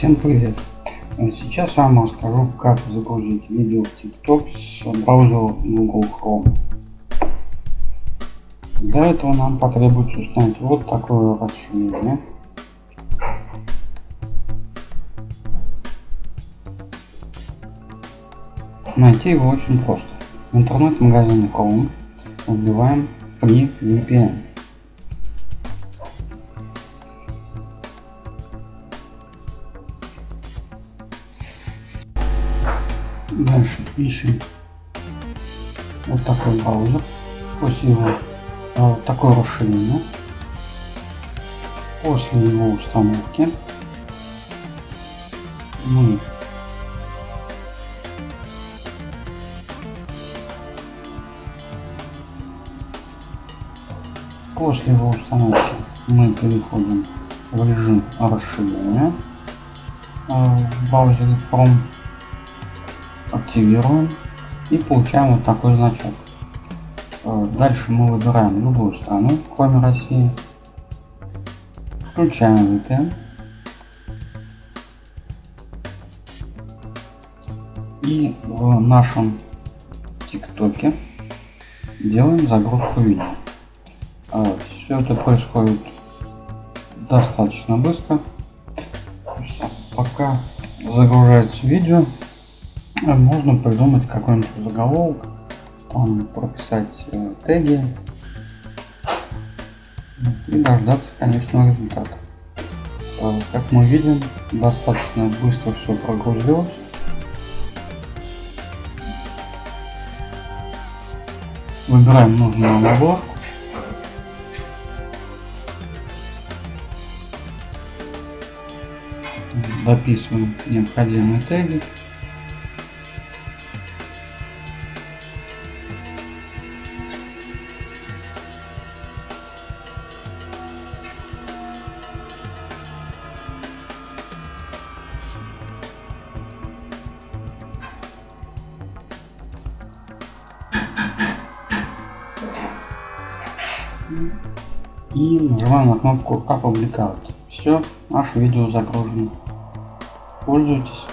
Всем привет! Сейчас я вам расскажу, как загрузить видео в TikTok с браузера Google Chrome. Для этого нам потребуется установить вот такое расширение. Найти его очень просто. В интернет-магазине Chrome вбиваем FreeVPN. Дальше ищем вот такой браузер. После его а, вот такое расширение. После его установки мы После его установки мы переходим в режим расширения а, в браузере Chrome активируем и получаем вот такой значок. Э, дальше мы выбираем любую страну, кроме России. Включаем VPN. И в нашем ТикТоке делаем загрузку видео. Э, Все это происходит достаточно быстро. Пока загружается видео, можно придумать какой-нибудь заголовок, там прописать э, теги и дождаться, конечно, результата. Э, как мы видим, достаточно быстро все прогрузилось. Выбираем нужную обложку. Дописываем необходимые теги. И нажимаем на кнопку опубликовать. Все, наше видео загружено. Пользуйтесь.